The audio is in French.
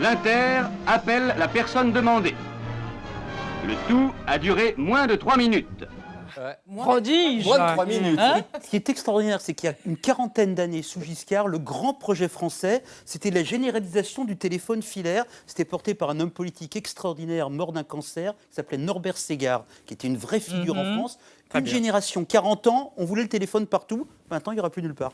L'Inter appelle la personne demandée. Le tout a duré moins de 3 minutes. Prodige Moins de 3 minutes. Ce qui est extraordinaire, c'est qu'il y a une quarantaine d'années sous Giscard, le grand projet français, c'était la généralisation du téléphone filaire. C'était porté par un homme politique extraordinaire, mort d'un cancer, qui s'appelait Norbert Ségard, qui était une vraie figure en France. Une génération, 40 ans, on voulait le téléphone partout. Maintenant, il n'y aura plus nulle part.